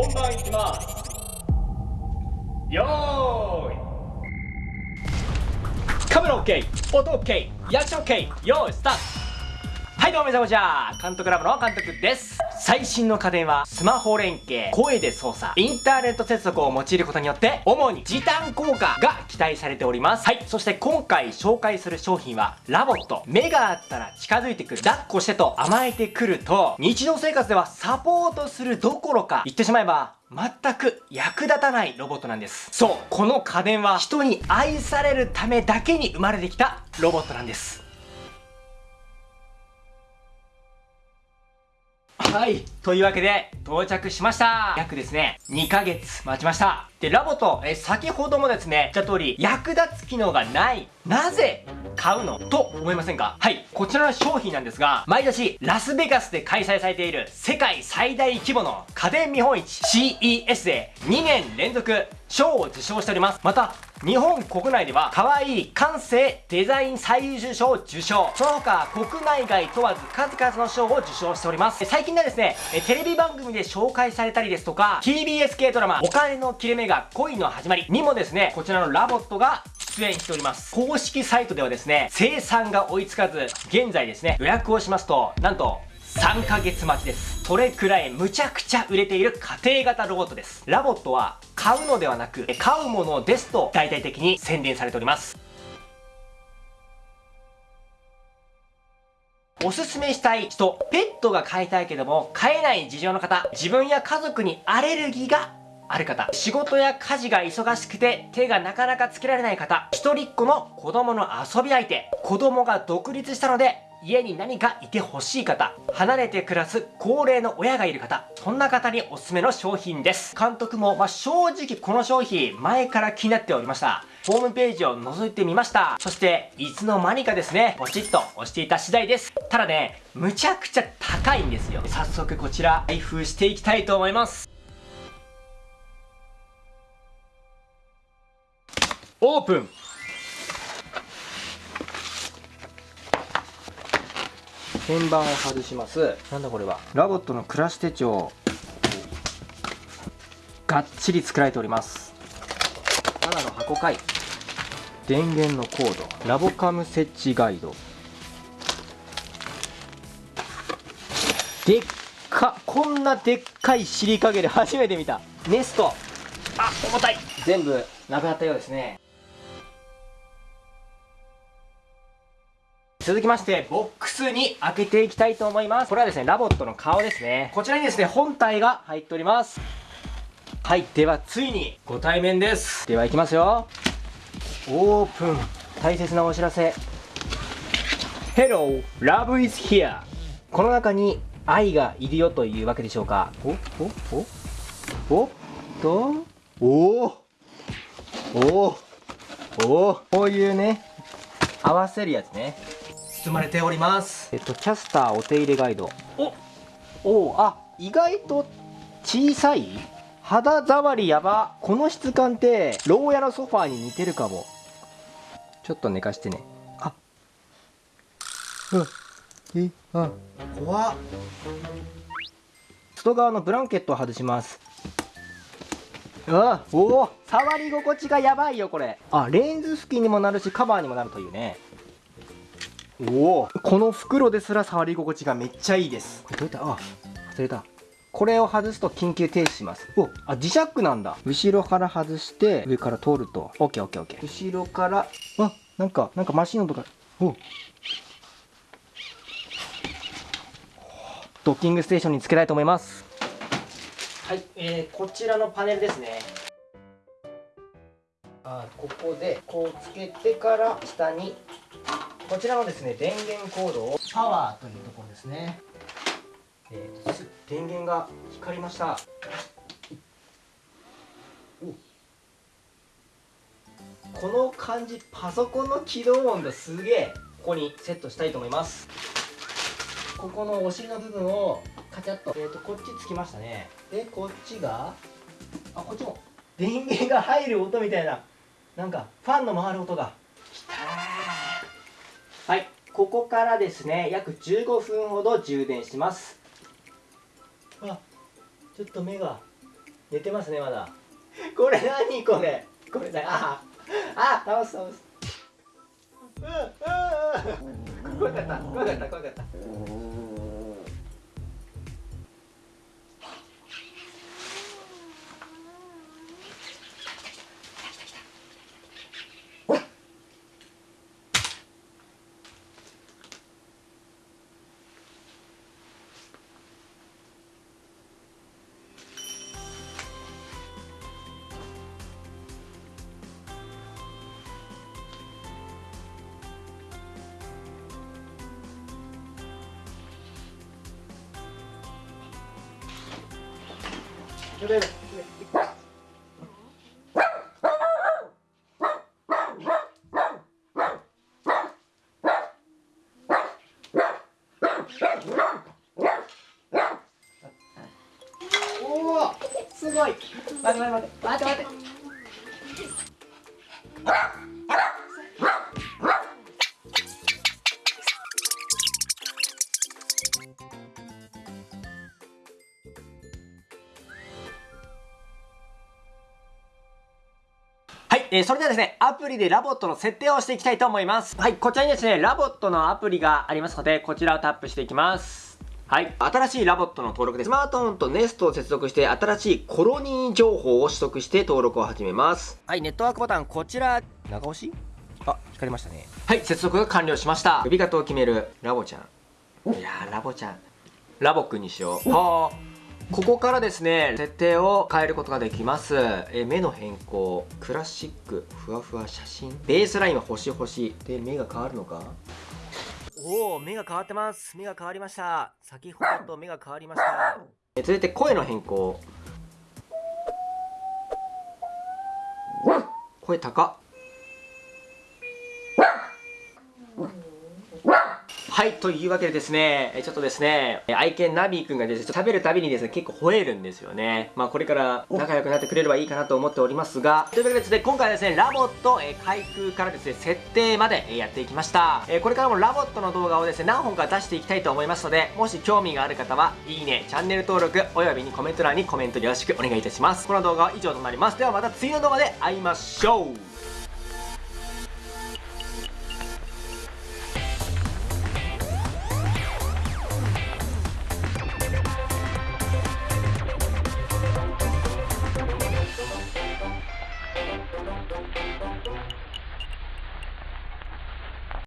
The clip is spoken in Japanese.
本番いきます。よーい。カメラ OK 音 OK 役者 OK よーいスタート。はいどうも皆さんこんにちは。監督ラボの監督です。最新の家電はスマホ連携、声で操作、インターネット接続を用いることによって主に時短効果が期待されております。はい、そして今回紹介する商品は LOVOT。目があったら近づいてくる、抱っこしてと甘えてくると日常生活ではサポートするどころか言ってしまえば全く役立たないロボットなんです。そう、この家電は人に愛されるためだけに生まれてきたロボットなんです。はい。というわけで、到着しました。約ですね、2ヶ月待ちました。で、ラボと、え、先ほどもですね、言った通り、役立つ機能がない。なぜ買うの？と思いませんか？はい。こちらの商品なんですが、毎年、ラスベガスで開催されている世界最大規模の家電見本市 CES で2年連続賞を受賞しております。また、日本国内では可愛い感性デザイン最優秀賞を受賞。その他国内外問わず数々の賞を受賞しております。最近ではですねテレビ番組で紹介されたりですとか TBS 系ドラマお金の切れ目が恋の始まりにもですねこちらの LOVOT が出演しております。公式サイトではですね生産が追いつかず現在ですね予約をしますとなんと3ヶ月待ちです。それくらいむちゃくちゃ売れている家庭型ロボットです。 LOVOT は買うのではなく飼うものですと大々的に宣伝されております。おすすめしたい人、ペットが飼いたいけども飼えない事情の方、自分や家族にアレルギーがある方、仕事や家事が忙しくて手がなかなかつけられない方、一人っ子の子供の遊び相手、子供が独立したので家に何かいてほしい方、離れて暮らす高齢の親がいる方、そんな方におすすめの商品です。監督も、まあ、正直この商品前から気になっておりました。ホームページを覗いてみました。そして、いつの間にかですね、ポチッと押していた次第です。ただね、むちゃくちゃ高いんですよ。早速こちら、開封していきたいと思います。オープン鍵盤を外します。なんだこれは？ラボットの暮らし手帳がっちり作られております。ただの箱かい。電源のコード。ラボカム設置ガイド。でっかこんなでっかいシリカゲル初めて見た。ネスト。あ重たい。全部なくなったようですね続きまして、ボックスに開けていきたいと思います。これはですね、 LOVOT の顔ですね。こちらにですね、本体が入っております。はい、ではついにご対面です。では行きますよ。オープン。大切なお知らせ。Hello, love is here. この中に愛がいるよというわけでしょうか。おおおおっとおおおおこういうね、合わせるやつね。包まれております。えっとキャスターお手入れガイド。おおあ意外と小さい？肌触りやば。この質感って牢屋のソファーに似てるかも。ちょっと寝かしてね。あ。うん。えあ怖っ。外側のブランケットを外します。あおお触り心地がやばいよこれ。あレンズ付近にもなるしカバーにもなるというねおお。この袋ですら触り心地がめっちゃいいです。どうやった。あ忘れた。これを外すと緊急停止します。おあ磁石なんだ。後ろから外して上から通ると。OKOKOK 後ろからあなんかなんかマシン音とかお。ドッキングステーションにつけたいと思います。はい、えー、こちらのパネルですね。あここでこうつけてから下にこちらのですね電源コードをパワーというところですね、えー、電源が光りました。この感じパソコンの起動音がすげえここにセットしたいと思います。ここのお尻の部分をカチャッと,、えーと、こっちつきましたね。でこっちがあこっちも電源が入る音みたいななんかファンの回る音が。ここからですね約15分ほど充電します。あちょっと目が寝てますねまだ。これ何これ？これだ。ああ倒す倒す。うんうんうん。怖かった怖かった怖かった。すごい。待って待って待って待って待って。えー、それではですね、アプリで LOVOT の設定をしていきたいと思います。はい、こちらにですね、 LOVOT のアプリがありますので、こちらをタップしていきます。はい。新しい LOVOT の登録です。スマートフォンとネストを接続して、新しいコロニー情報を取得して登録を始めます。はい、ネットワークボタン、こちら、長押し？あ、光りましたね。はい、接続が完了しました。呼び方を決める、ラボちゃん。いやー、ラボちゃん。ラボくんにしよう。はー。ここからですね設定を変えることができます。え目の変更。クラシック。ふわふわ写真。ベースラインは星星。で目が変わるのか？おお目が変わってます。目が変わりました。先ほどと目が変わりました。え続いて声の変更。声高っはい、というわけでですね、えちょっとですね、え愛犬ナビーくんがですね、食べるたびにですね、結構吠えるんですよね。まあこれから仲良くなってくれればいいかなと思っておりますが、というわけでですね、今回はですね、 LOVOT、え開封からですね、設定まで、えやっていきました。えこれからも LOVOT の動画をですね、何本か出していきたいと思いますので、もし興味がある方は、いいね、チャンネル登録、およびにコメント欄にコメントよろしくお願いいたします。この動画は以上となります。ではまた次の動画で会いましょう